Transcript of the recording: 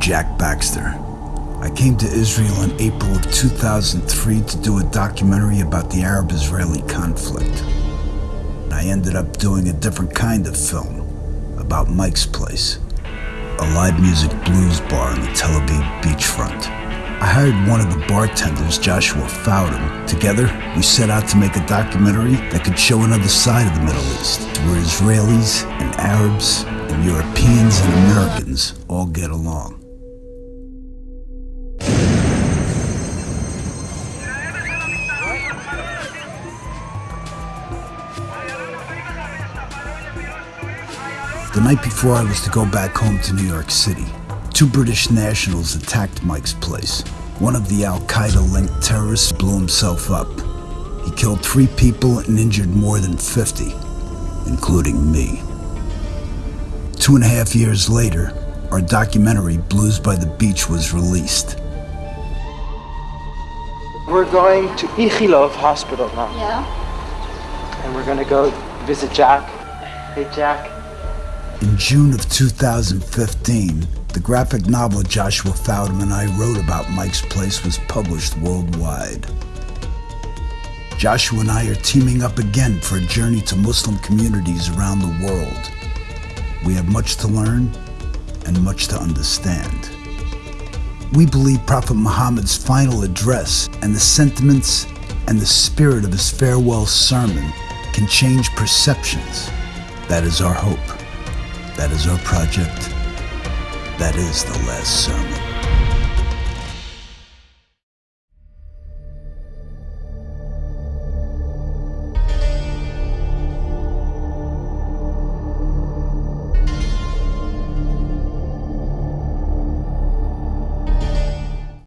Jack Baxter. I came to Israel in April of 2003 to do a documentary about the Arab Israeli conflict. I ended up doing a different kind of film about Mike's Place, a live music blues bar on the Tel Aviv beachfront. I hired one of the bartenders, Joshua Faudem. Together, we set out to make a documentary that could show another side of the Middle East, where Israelis and Arabs and Europeans and Americans all get along. The night before I was to go back home to New York City, two British nationals attacked Mike's place. One of the Al Qaeda linked terrorists blew himself up. He killed three people and injured more than 50, including me. Two and a half years later, our documentary, Blues by the Beach, was released. We're going to Ichilov Hospital now. Yeah? And we're gonna go visit Jack. Hey, Jack. In June of 2015, the graphic novel Joshua Faudem and I wrote about Mike's Place was published worldwide. Joshua and I are teaming up again for a journey to Muslim communities around the world. We have much to learn and much to understand. We believe Prophet Muhammad's final address and the sentiments and the spirit of his farewell sermon can change perceptions. That is our hope. That is our project. That is the last sermon.